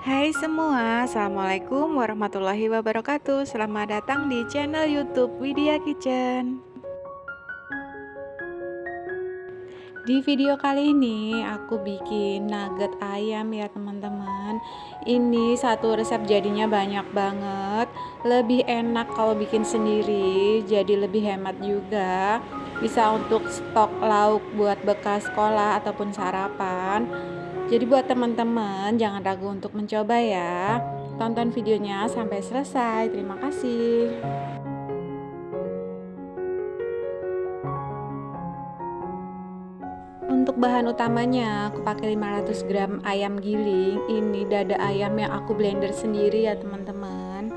Hai semua, Assalamualaikum warahmatullahi wabarakatuh. Selamat datang di channel youtube Widya Kitchen. Di video kali ini aku bikin nugget ayam ya teman-teman. Ini satu resep jadinya banyak banget. Lebih enak kalau bikin sendiri Jadi lebih hemat juga. Bisa untuk stok lauk buat bekas sekolah ataupun sarapan jadi buat teman-teman jangan ragu untuk mencoba ya. Tonton videonya sampai selesai. Terima kasih. Untuk bahan utamanya aku pakai 500 gram ayam giling. Ini dada ayam yang aku blender sendiri ya teman-teman.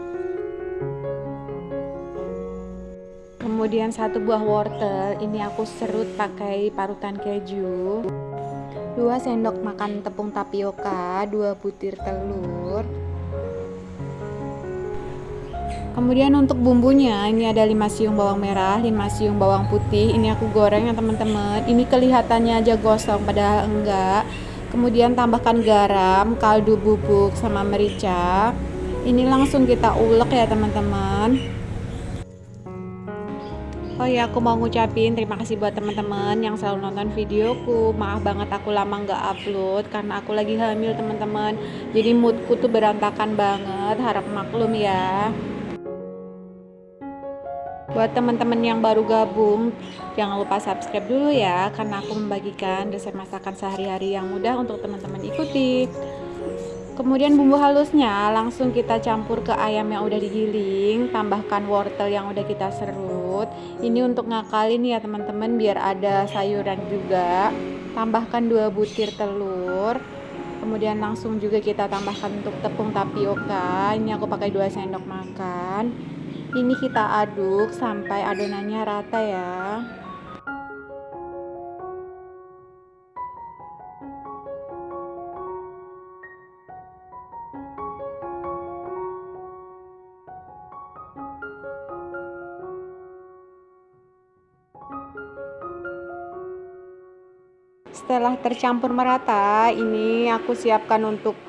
Kemudian satu buah wortel, ini aku serut pakai parutan keju. 2 sendok makan tepung tapioka 2 butir telur. Kemudian untuk bumbunya ini ada 5 siung bawang merah 5 siung bawang putih. Ini aku goreng ya teman-teman. Ini kelihatannya aja gosong padahal enggak. Kemudian tambahkan garam kaldu bubuk sama merica. Ini langsung kita ulek ya teman-teman Oh ya aku mau ngucapin terima kasih buat teman-teman yang selalu nonton videoku. Maaf banget aku lama nggak upload karena aku lagi hamil teman-teman. Jadi moodku tuh berantakan banget harap maklum ya. Buat teman-teman yang baru gabung Jangan lupa subscribe dulu ya Karena aku membagikan resep masakan sehari-hari yang mudah untuk teman-teman ikuti. Kemudian bumbu halusnya langsung kita campur ke ayam yang udah digiling, tambahkan wortel yang udah kita serut. Ini untuk ngakalin ya teman-teman biar ada sayuran juga. Tambahkan dua butir telur. Kemudian langsung juga kita tambahkan untuk tepung tapioka. Ini aku pakai 2 sendok makan. Ini kita aduk sampai adonannya rata ya. Setelah tercampur merata ini aku siapkan untuk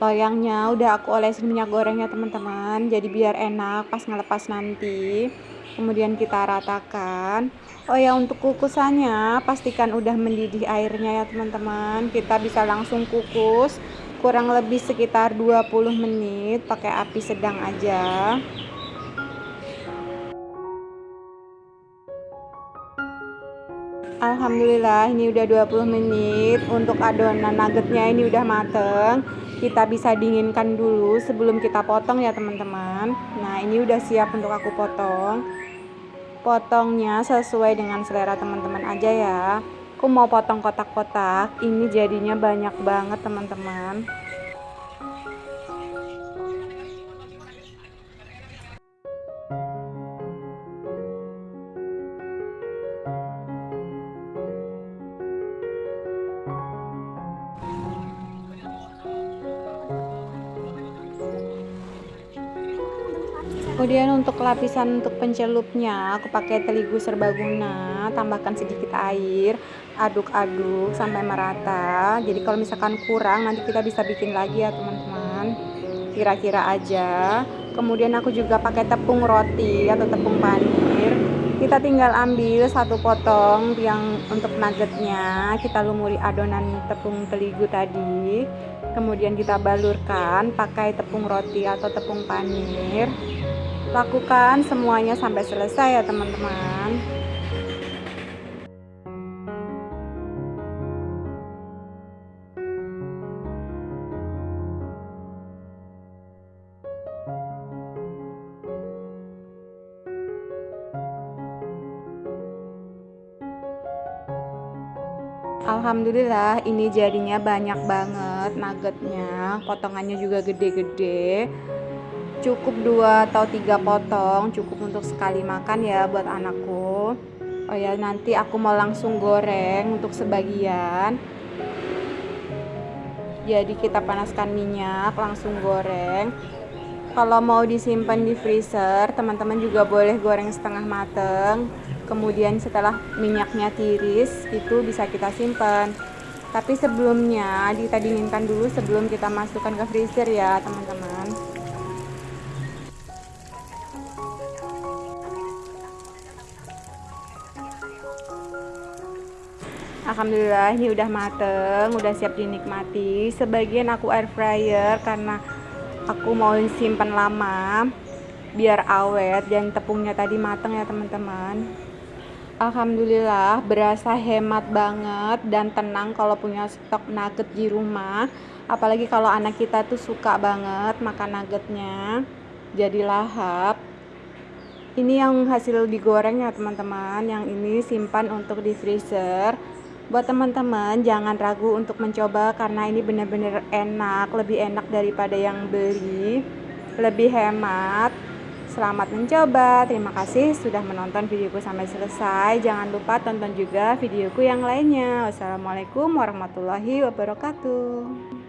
loyangnya. Udah aku olesin minyak gorengnya teman-teman. Jadi biar enak pas ngelepas nanti. Kemudian kita ratakan. Oh ya untuk kukusannya pastikan udah mendidih airnya ya teman-teman. Kita bisa langsung kukus kurang lebih sekitar 20 menit pakai api sedang aja Alhamdulillah ini udah 20 menit. Untuk adonan nuggetnya ini udah mateng. Kita bisa dinginkan dulu sebelum kita potong ya teman-teman. Nah ini udah siap untuk aku potong. Potongnya sesuai dengan selera teman-teman aja ya. Aku mau potong kotak-kotak. Ini jadinya banyak banget teman-teman kemudian untuk lapisan untuk pencelupnya aku pakai terigu serbaguna tambahkan sedikit air aduk-aduk sampai merata. Jadi kalau misalkan kurang nanti kita bisa bikin lagi ya teman-teman. Kira-kira aja. Kemudian aku juga pakai tepung roti atau tepung panir kita tinggal ambil satu potong yang untuk nuggetnya. Kita lumuri adonan tepung terigu tadi. Kemudian kita balurkan pakai tepung roti atau tepung panir lakukan semuanya sampai selesai ya teman-teman. Alhamdulillah ini jadinya banyak banget nuggetnya. Potongannya juga gede-gede cukup dua atau tiga potong cukup untuk sekali makan ya buat anakku. Oh ya nanti aku mau langsung goreng untuk sebagian. Jadi kita panaskan minyak langsung goreng. Kalau mau disimpan di freezer teman-teman juga boleh goreng setengah mateng. Kemudian setelah minyaknya tiris itu bisa kita simpan. Tapi sebelumnya kita dinginkan dulu sebelum kita masukkan ke freezer ya teman-teman Alhamdulillah ini udah mateng, udah siap dinikmati. Sebagian aku air fryer karena aku mau simpan lama biar awet dan tepungnya tadi mateng ya teman-teman. Alhamdulillah berasa hemat banget dan tenang kalau punya stok nugget di rumah. Apalagi kalau anak kita tuh suka banget makan nuggetnya. Jadi lahap. Ini yang hasil digoreng ya teman-teman. Yang ini simpan untuk di freezer buat teman-teman jangan ragu untuk mencoba karena ini benar-benar enak lebih enak daripada yang beli. Lebih hemat. Selamat mencoba. Terima kasih sudah menonton videoku sampai selesai. Jangan lupa tonton juga videoku yang lainnya. Wassalamualaikum warahmatullahi wabarakatuh